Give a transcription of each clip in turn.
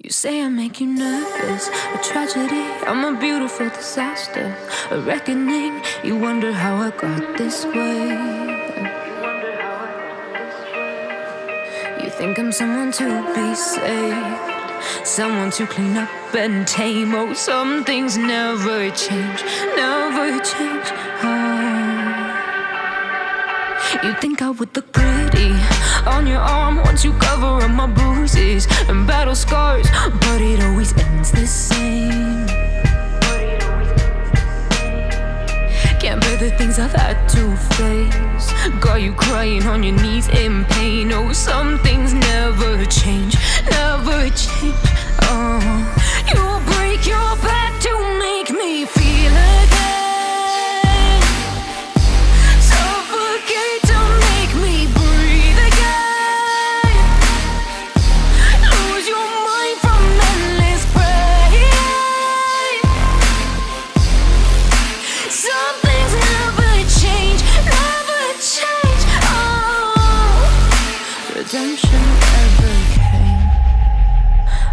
You say I make you nervous, a tragedy, I'm a beautiful disaster, a reckoning. You wonder how I got this way. You think I'm someone to be saved, someone to clean up and tame. Oh, some things never change, never change. Oh. You think I would look pretty on your arm once you cover up my bruises and battle scars, but it always ends the same. Can't bear the things I've had to face. Got you crying on your knees in pain. Oh, some redemption never came.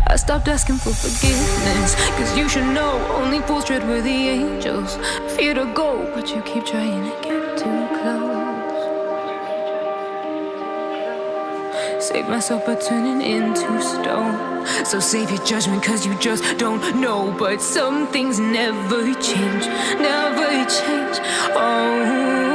I stopped asking for forgiveness, cause you should know only fools tread where the angels fear to go, but you keep trying to get too close. Save myself by turning into stone. So save your judgment, cause you just don't know. But some things never change, never change. Oh,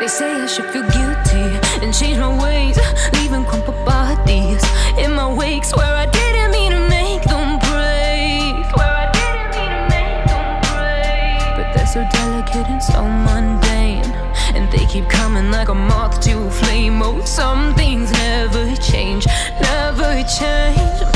they say I should feel guilty and change my ways, leaving crumpled bodies in my wake. Swear I didn't mean to make them break. I didn't mean to make them break. But they're so delicate and so mundane. And they keep coming like a moth to a flame. Oh, some things never change, never change.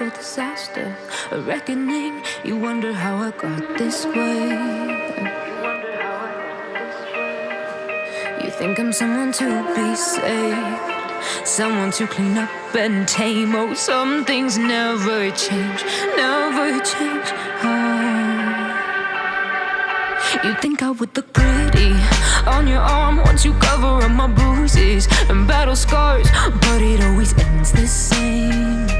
A disaster, a reckoning. You wonder how I got this way. You think I'm someone to be saved, someone to clean up and tame. Oh, some things never change, never change. Oh. You think I would look pretty on your arm once you cover up my bruises and battle scars, but it always ends the same.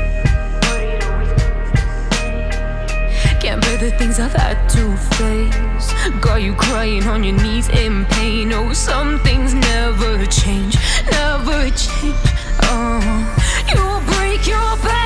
The things I've had to face. Got you crying on your knees in pain. Oh, some things never change, never change. Oh, you will break your back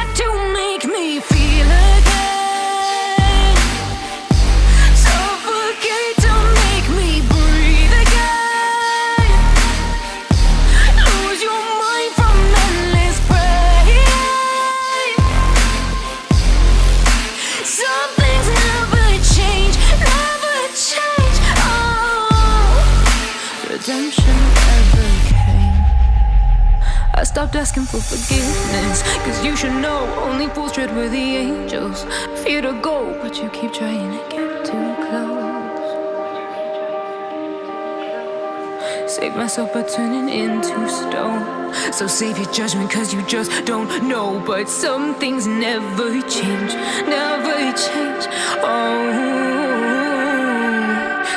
redemption never came. I stopped asking for forgiveness, cause you should know only fools tread where the angels fear to go, but you keep trying to get too close. Save myself by turning into stone. So save your judgment, cause you just don't know. But some things never change, never change. Oh,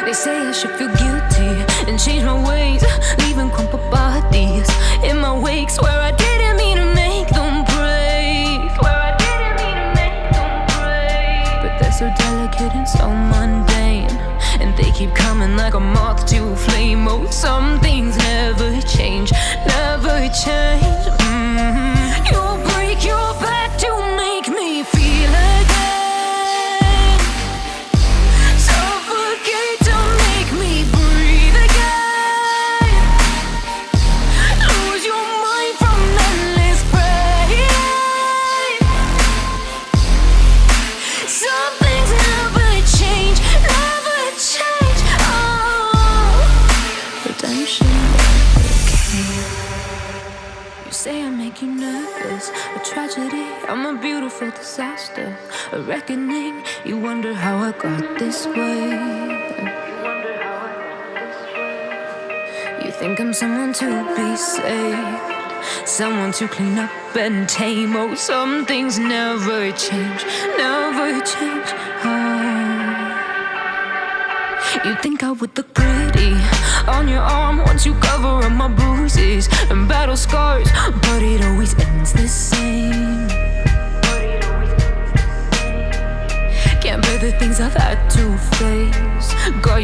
they say I should feel guilty and change my ways, leaving crumpled bodies in my wake. Swear I didn't mean to make them break. Swear I didn't mean to make them break. But they're so delicate and so mundane. And they keep coming like a moth to a flame. Oh, some things never change, never change. Say I make you nervous. A tragedy, I'm a beautiful disaster. A reckoning, you wonder how I got this way. You think I'm someone to be saved, someone to clean up and tame. Oh, some things never change, never change. Oh. You think I would look pretty on your arm once you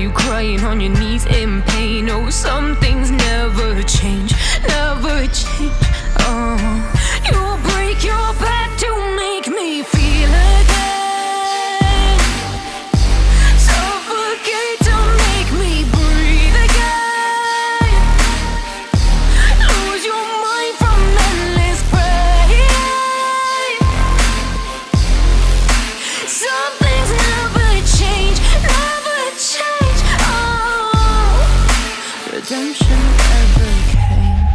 you crying on your knees in pain. Oh, some redemption never came.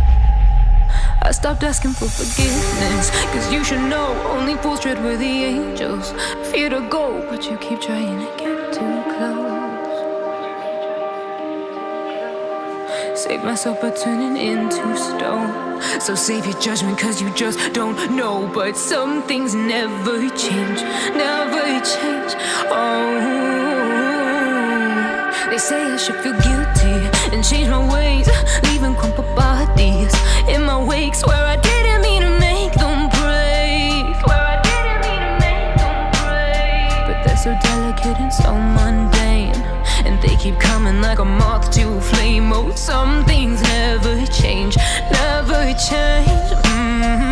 I stopped asking for forgiveness, cause you should know only fools tread where the angels fear to go, but you keep trying to get too close. Save myself by turning into stone. So save your judgment, cause you just don't know. But some things never change, never change. Oh, they say I should feel guilty and change my ways, leaving crumpled bodies in my wake. Swear I didn't mean to make them break. Swear I didn't mean to make them break. But they're so delicate and so mundane. And they keep coming like a moth to a flame. Oh, some things never change, never change. Mm-hmm.